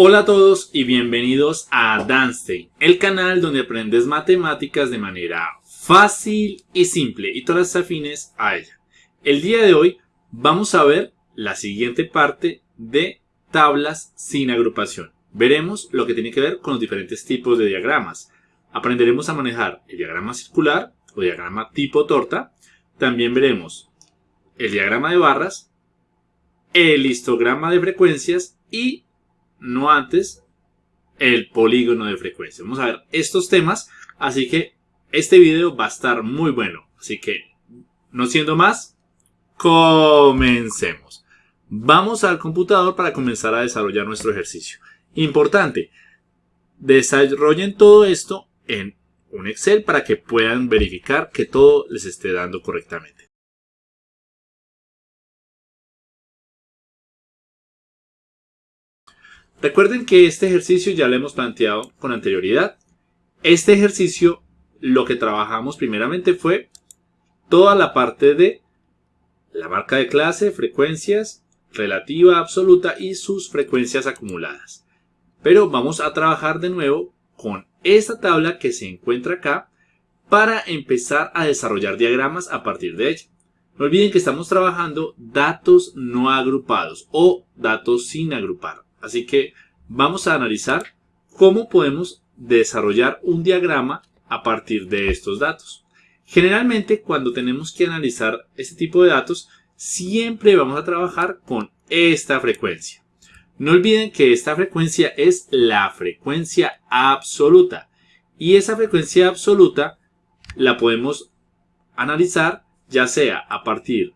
Hola a todos y bienvenidos a Danstein, el canal donde aprendes matemáticas de manera fácil y simple y todas afines a ella. El día de hoy vamos a ver la siguiente parte de tablas sin agrupación. Veremos lo que tiene que ver con los diferentes tipos de diagramas. Aprenderemos a manejar el diagrama circular o diagrama tipo torta. También veremos el diagrama de barras, el histograma de frecuencias y no antes el polígono de frecuencia. Vamos a ver estos temas, así que este video va a estar muy bueno. Así que, no siendo más, comencemos. Vamos al computador para comenzar a desarrollar nuestro ejercicio. Importante, desarrollen todo esto en un Excel para que puedan verificar que todo les esté dando correctamente. Recuerden que este ejercicio ya lo hemos planteado con anterioridad. Este ejercicio lo que trabajamos primeramente fue toda la parte de la marca de clase, frecuencias, relativa, absoluta y sus frecuencias acumuladas. Pero vamos a trabajar de nuevo con esta tabla que se encuentra acá para empezar a desarrollar diagramas a partir de ella. No olviden que estamos trabajando datos no agrupados o datos sin agrupar. Así que vamos a analizar cómo podemos desarrollar un diagrama a partir de estos datos. Generalmente cuando tenemos que analizar este tipo de datos siempre vamos a trabajar con esta frecuencia. No olviden que esta frecuencia es la frecuencia absoluta y esa frecuencia absoluta la podemos analizar ya sea a partir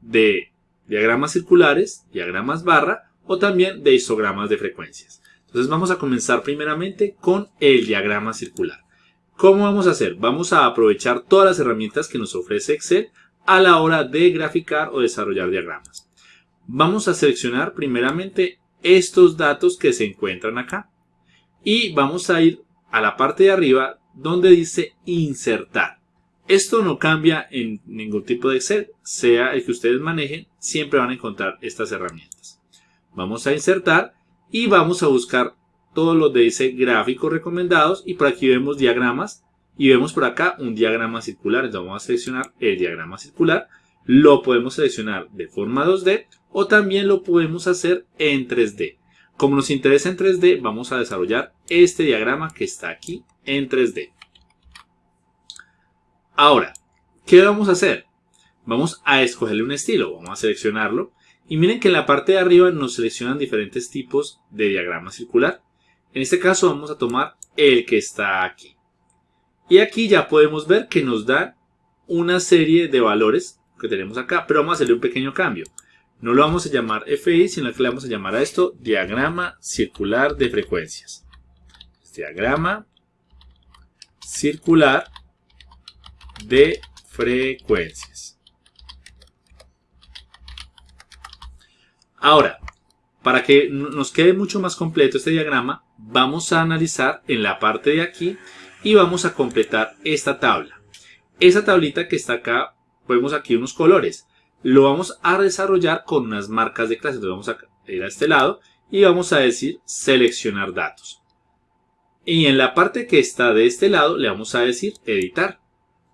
de diagramas circulares, diagramas barra o también de histogramas de frecuencias. Entonces vamos a comenzar primeramente con el diagrama circular. ¿Cómo vamos a hacer? Vamos a aprovechar todas las herramientas que nos ofrece Excel a la hora de graficar o desarrollar diagramas. Vamos a seleccionar primeramente estos datos que se encuentran acá y vamos a ir a la parte de arriba donde dice insertar. Esto no cambia en ningún tipo de Excel, sea el que ustedes manejen, siempre van a encontrar estas herramientas. Vamos a insertar y vamos a buscar todos los de ese gráficos recomendados y por aquí vemos diagramas y vemos por acá un diagrama circular. Entonces vamos a seleccionar el diagrama circular. Lo podemos seleccionar de forma 2D o también lo podemos hacer en 3D. Como nos interesa en 3D, vamos a desarrollar este diagrama que está aquí en 3D. Ahora, ¿qué vamos a hacer? Vamos a escogerle un estilo. Vamos a seleccionarlo y miren que en la parte de arriba nos seleccionan diferentes tipos de diagrama circular. En este caso vamos a tomar el que está aquí. Y aquí ya podemos ver que nos da una serie de valores que tenemos acá, pero vamos a hacerle un pequeño cambio. No lo vamos a llamar FI, sino que le vamos a llamar a esto diagrama circular de frecuencias. Diagrama circular de frecuencias. Ahora, para que nos quede mucho más completo este diagrama, vamos a analizar en la parte de aquí y vamos a completar esta tabla. Esa tablita que está acá, vemos aquí unos colores. Lo vamos a desarrollar con unas marcas de clase. Entonces vamos a ir a este lado y vamos a decir seleccionar datos. Y en la parte que está de este lado le vamos a decir editar.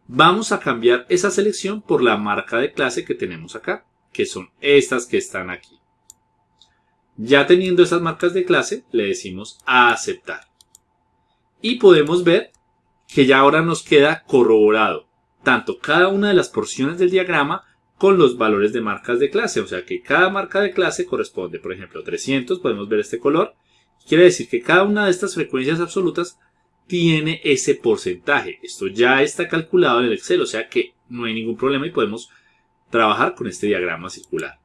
Vamos a cambiar esa selección por la marca de clase que tenemos acá, que son estas que están aquí. Ya teniendo esas marcas de clase, le decimos a aceptar. Y podemos ver que ya ahora nos queda corroborado tanto cada una de las porciones del diagrama con los valores de marcas de clase. O sea que cada marca de clase corresponde, por ejemplo, 300, podemos ver este color. Quiere decir que cada una de estas frecuencias absolutas tiene ese porcentaje. Esto ya está calculado en el Excel, o sea que no hay ningún problema y podemos trabajar con este diagrama circular.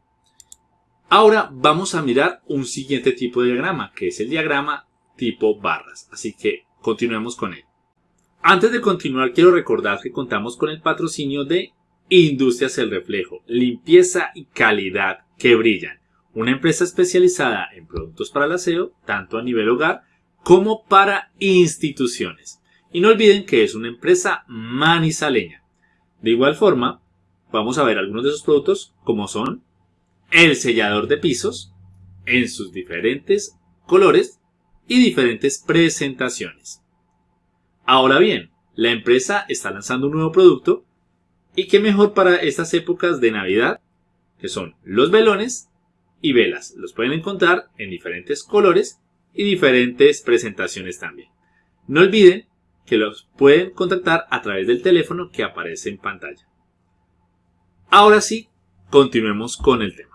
Ahora vamos a mirar un siguiente tipo de diagrama, que es el diagrama tipo barras. Así que continuemos con él. Antes de continuar, quiero recordar que contamos con el patrocinio de Industrias El Reflejo, limpieza y calidad que brillan. Una empresa especializada en productos para el aseo, tanto a nivel hogar como para instituciones. Y no olviden que es una empresa manizaleña. De igual forma, vamos a ver algunos de esos productos como son el sellador de pisos en sus diferentes colores y diferentes presentaciones. Ahora bien, la empresa está lanzando un nuevo producto y qué mejor para estas épocas de Navidad, que son los velones y velas. Los pueden encontrar en diferentes colores y diferentes presentaciones también. No olviden que los pueden contactar a través del teléfono que aparece en pantalla. Ahora sí, continuemos con el tema.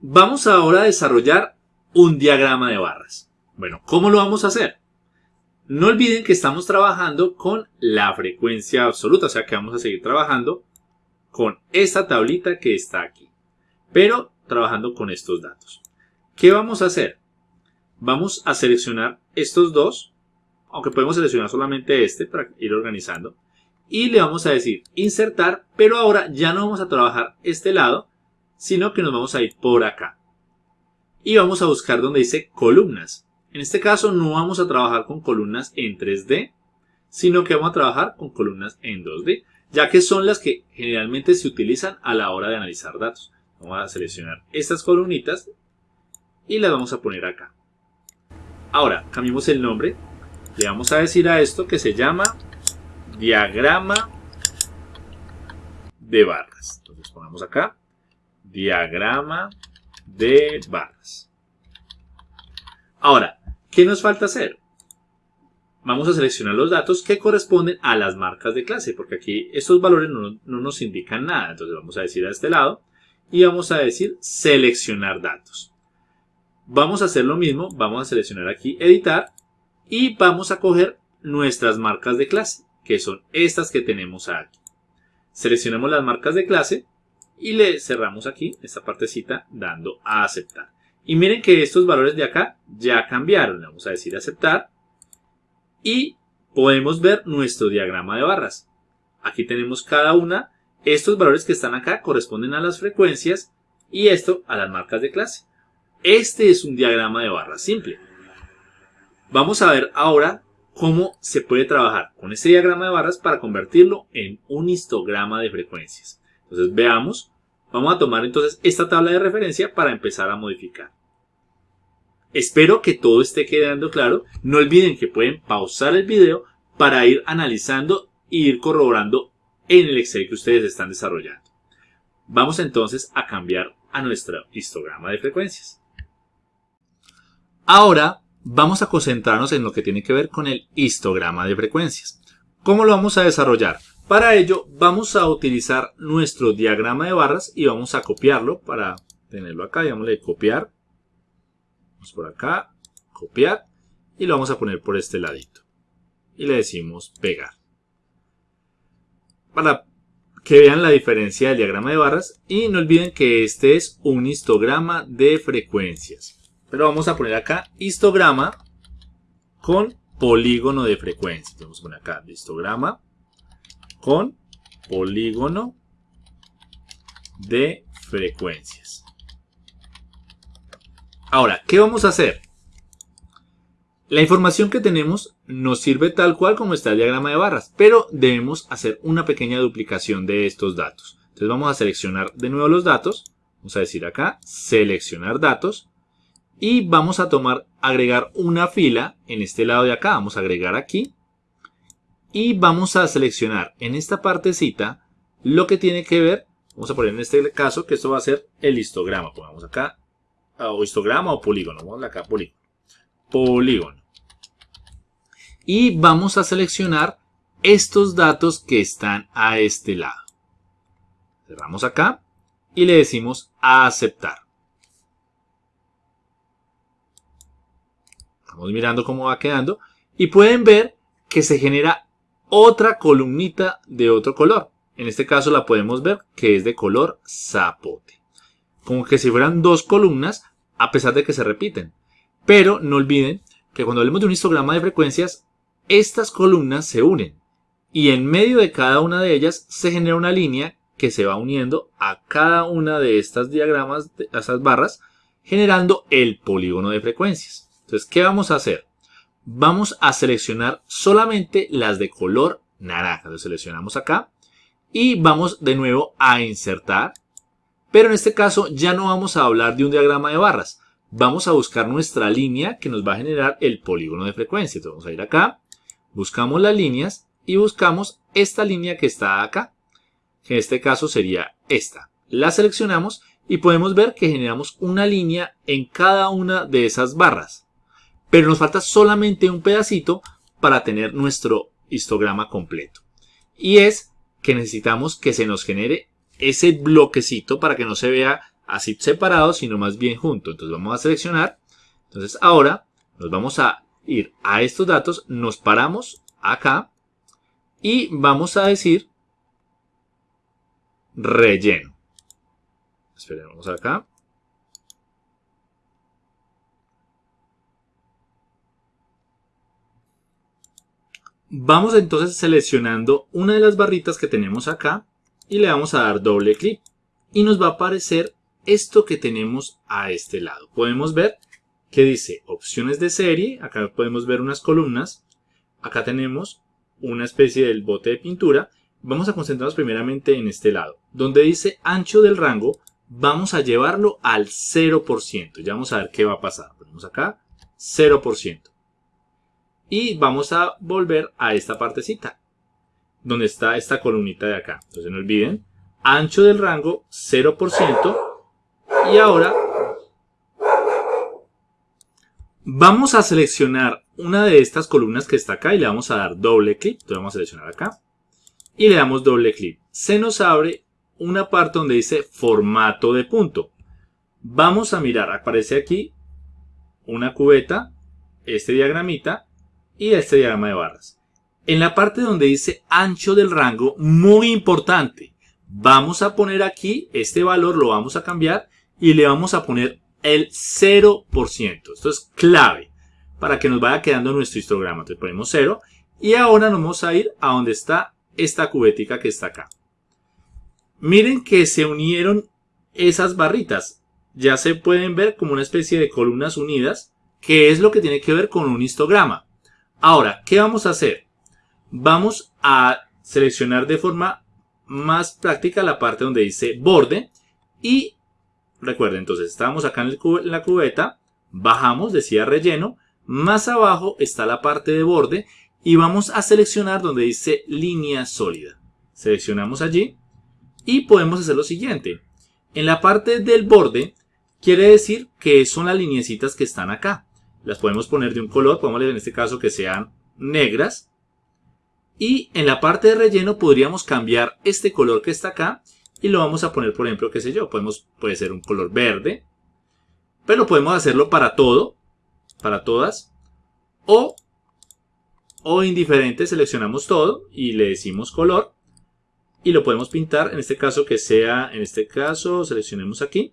Vamos ahora a desarrollar un diagrama de barras. Bueno, ¿cómo lo vamos a hacer? No olviden que estamos trabajando con la frecuencia absoluta, o sea que vamos a seguir trabajando con esta tablita que está aquí, pero trabajando con estos datos. ¿Qué vamos a hacer? Vamos a seleccionar estos dos, aunque podemos seleccionar solamente este para ir organizando, y le vamos a decir insertar, pero ahora ya no vamos a trabajar este lado, sino que nos vamos a ir por acá. Y vamos a buscar donde dice columnas. En este caso no vamos a trabajar con columnas en 3D, sino que vamos a trabajar con columnas en 2D, ya que son las que generalmente se utilizan a la hora de analizar datos. Vamos a seleccionar estas columnitas y las vamos a poner acá. Ahora, cambiamos el nombre. Le vamos a decir a esto que se llama diagrama de barras. Entonces pongamos acá diagrama de barras. Ahora, ¿qué nos falta hacer? Vamos a seleccionar los datos que corresponden a las marcas de clase, porque aquí estos valores no, no nos indican nada. Entonces vamos a decir a este lado y vamos a decir seleccionar datos. Vamos a hacer lo mismo, vamos a seleccionar aquí editar y vamos a coger nuestras marcas de clase, que son estas que tenemos aquí. Seleccionamos las marcas de clase y le cerramos aquí esta partecita dando a aceptar. Y miren que estos valores de acá ya cambiaron. vamos a decir aceptar y podemos ver nuestro diagrama de barras. Aquí tenemos cada una. Estos valores que están acá corresponden a las frecuencias y esto a las marcas de clase. Este es un diagrama de barras simple. Vamos a ver ahora cómo se puede trabajar con este diagrama de barras para convertirlo en un histograma de frecuencias. Entonces veamos, vamos a tomar entonces esta tabla de referencia para empezar a modificar. Espero que todo esté quedando claro. No olviden que pueden pausar el video para ir analizando e ir corroborando en el Excel que ustedes están desarrollando. Vamos entonces a cambiar a nuestro histograma de frecuencias. Ahora vamos a concentrarnos en lo que tiene que ver con el histograma de frecuencias. ¿Cómo lo vamos a desarrollar? Para ello vamos a utilizar nuestro diagrama de barras y vamos a copiarlo para tenerlo acá. Digámosle copiar. Vamos por acá, copiar y lo vamos a poner por este ladito. Y le decimos pegar. Para que vean la diferencia del diagrama de barras y no olviden que este es un histograma de frecuencias. Pero vamos a poner acá histograma con polígono de frecuencias. Vamos a poner acá histograma con polígono de frecuencias. Ahora, ¿qué vamos a hacer? La información que tenemos nos sirve tal cual como está el diagrama de barras, pero debemos hacer una pequeña duplicación de estos datos. Entonces vamos a seleccionar de nuevo los datos, vamos a decir acá, seleccionar datos, y vamos a tomar, agregar una fila en este lado de acá. Vamos a agregar aquí. Y vamos a seleccionar en esta partecita lo que tiene que ver. Vamos a poner en este caso que esto va a ser el histograma. Pongamos acá o histograma o polígono. Vamos acá polígono. Polígono. Y vamos a seleccionar estos datos que están a este lado. Cerramos acá y le decimos aceptar. Estamos mirando cómo va quedando. Y pueden ver que se genera otra columnita de otro color. En este caso la podemos ver que es de color zapote. Como que si fueran dos columnas, a pesar de que se repiten. Pero no olviden que cuando hablemos de un histograma de frecuencias, estas columnas se unen. Y en medio de cada una de ellas se genera una línea que se va uniendo a cada una de estas diagramas, de estas barras, generando el polígono de frecuencias. Entonces, ¿qué vamos a hacer? Vamos a seleccionar solamente las de color naranja. Lo seleccionamos acá y vamos de nuevo a insertar. Pero en este caso ya no vamos a hablar de un diagrama de barras. Vamos a buscar nuestra línea que nos va a generar el polígono de frecuencia. Entonces vamos a ir acá, buscamos las líneas y buscamos esta línea que está acá. Que en este caso sería esta. La seleccionamos y podemos ver que generamos una línea en cada una de esas barras. Pero nos falta solamente un pedacito para tener nuestro histograma completo. Y es que necesitamos que se nos genere ese bloquecito para que no se vea así separado, sino más bien junto. Entonces vamos a seleccionar. Entonces ahora nos vamos a ir a estos datos, nos paramos acá y vamos a decir relleno. Esperemos acá. Vamos entonces seleccionando una de las barritas que tenemos acá y le vamos a dar doble clic y nos va a aparecer esto que tenemos a este lado. Podemos ver que dice opciones de serie, acá podemos ver unas columnas, acá tenemos una especie del bote de pintura. Vamos a concentrarnos primeramente en este lado, donde dice ancho del rango, vamos a llevarlo al 0%. Ya vamos a ver qué va a pasar. Ponemos acá 0%. Y vamos a volver a esta partecita, donde está esta columnita de acá. Entonces no olviden, ancho del rango 0%. Y ahora vamos a seleccionar una de estas columnas que está acá y le vamos a dar doble clic. Entonces vamos a seleccionar acá y le damos doble clic. Se nos abre una parte donde dice formato de punto. Vamos a mirar, aparece aquí una cubeta, este diagramita y este diagrama de barras. En la parte donde dice ancho del rango, muy importante, vamos a poner aquí este valor, lo vamos a cambiar y le vamos a poner el 0%. Esto es clave para que nos vaya quedando nuestro histograma. Entonces ponemos 0 y ahora nos vamos a ir a donde está esta cubetica que está acá. Miren que se unieron esas barritas. Ya se pueden ver como una especie de columnas unidas, que es lo que tiene que ver con un histograma. Ahora, ¿qué vamos a hacer? Vamos a seleccionar de forma más práctica la parte donde dice borde y recuerden, entonces estábamos acá en la cubeta, bajamos, decía relleno, más abajo está la parte de borde y vamos a seleccionar donde dice línea sólida. Seleccionamos allí y podemos hacer lo siguiente. En la parte del borde quiere decir que son las lineecitas que están acá. Las podemos poner de un color, podemos en este caso que sean negras. Y en la parte de relleno podríamos cambiar este color que está acá y lo vamos a poner, por ejemplo, qué sé yo, podemos, puede ser un color verde. Pero podemos hacerlo para todo, para todas. O, o indiferente, seleccionamos todo y le decimos color y lo podemos pintar, en este caso que sea, en este caso seleccionemos aquí,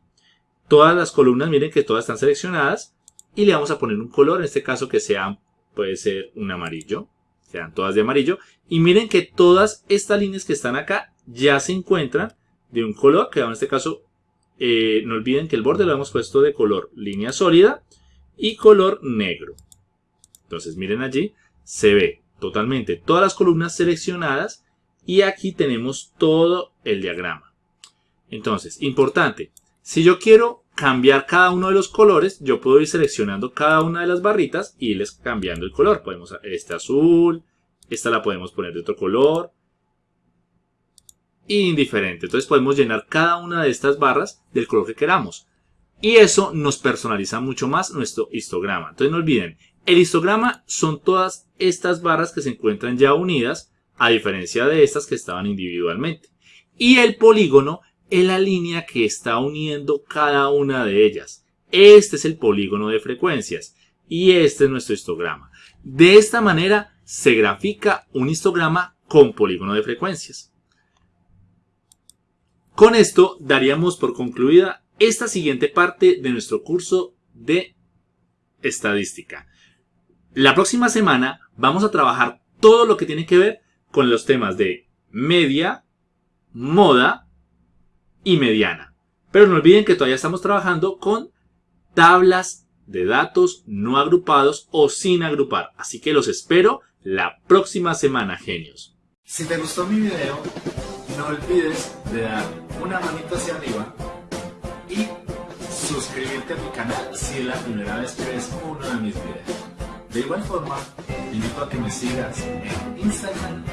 todas las columnas, miren que todas están seleccionadas y le vamos a poner un color, en este caso que sea, puede ser un amarillo, sean todas de amarillo y miren que todas estas líneas que están acá ya se encuentran de un color, que en este caso eh, no olviden que el borde lo hemos puesto de color línea sólida y color negro. Entonces miren allí, se ve totalmente todas las columnas seleccionadas y aquí tenemos todo el diagrama. Entonces, importante, si yo quiero cambiar cada uno de los colores, yo puedo ir seleccionando cada una de las barritas y irles cambiando el color. Podemos, este azul, esta la podemos poner de otro color, indiferente. Entonces podemos llenar cada una de estas barras del color que queramos. Y eso nos personaliza mucho más nuestro histograma. Entonces no olviden, el histograma son todas estas barras que se encuentran ya unidas a diferencia de estas que estaban individualmente. Y el polígono es la línea que está uniendo cada una de ellas. Este es el polígono de frecuencias y este es nuestro histograma. De esta manera se grafica un histograma con polígono de frecuencias. Con esto daríamos por concluida esta siguiente parte de nuestro curso de estadística. La próxima semana vamos a trabajar todo lo que tiene que ver con los temas de media, moda y mediana. Pero no olviden que todavía estamos trabajando con tablas de datos no agrupados o sin agrupar. Así que los espero la próxima semana, genios. Si te gustó mi video, no olvides de dar una manito hacia arriba y suscribirte a mi canal si es la primera vez que ves uno de mis videos. De igual forma, invito a que me sigas en Instagram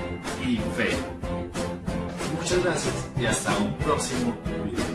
y Facebook. Muchas gracias y hasta un próximo video.